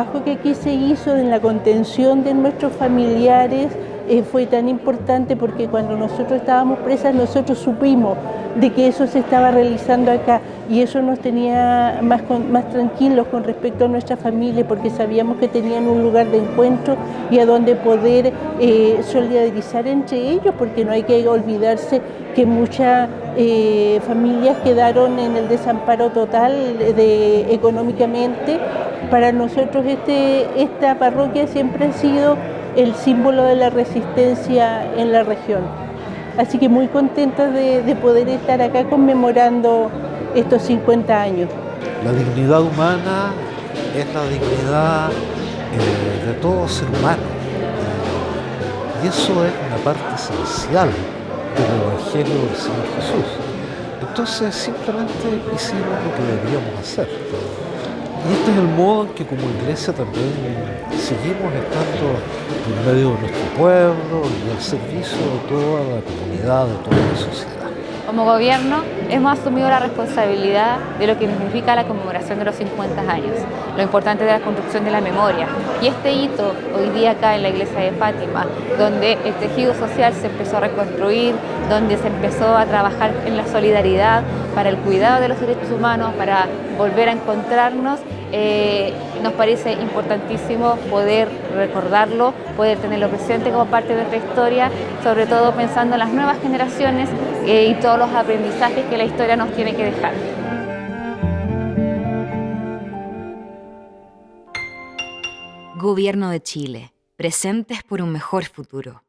trabajo que aquí se hizo en la contención de nuestros familiares eh, fue tan importante porque cuando nosotros estábamos presas nosotros supimos de que eso se estaba realizando acá y eso nos tenía más, más tranquilos con respecto a nuestra familia porque sabíamos que tenían un lugar de encuentro y a donde poder eh, solidarizar entre ellos porque no hay que olvidarse que muchas eh, familias quedaron en el desamparo total económicamente. Para nosotros este, esta parroquia siempre ha sido el símbolo de la resistencia en la región. Así que muy contenta de, poder estar acá conmemorando estos 50 años. La dignidad humana es la dignidad eh, de todo ser humano. Y eso es una parte esencial del Evangelio del Señor Jesús. Entonces simplemente hicimos lo que deberíamos hacer. Y este es el modo en que como iglesia también seguimos estando en medio de nuestro pueblo y al servicio de toda la comunidad, de toda la sociedad. Como gobierno hemos asumido la responsabilidad de lo que significa la conmemoración de los 50 años, lo importante de la construcción de la memoria. Y este hito hoy día acá en la iglesia de Fátima, donde el tejido social se empezó a reconstruir, donde se empezó a trabajar en la solidaridad para el cuidado de los derechos humanos, para volver a encontrarnos, eh, nos parece importantísimo poder recordarlo, poder tenerlo presente como parte de nuestra historia, sobre todo pensando en las nuevas generaciones eh, y todos los aprendizajes que la historia nos tiene que dejar. Gobierno de Chile, presentes por un mejor futuro.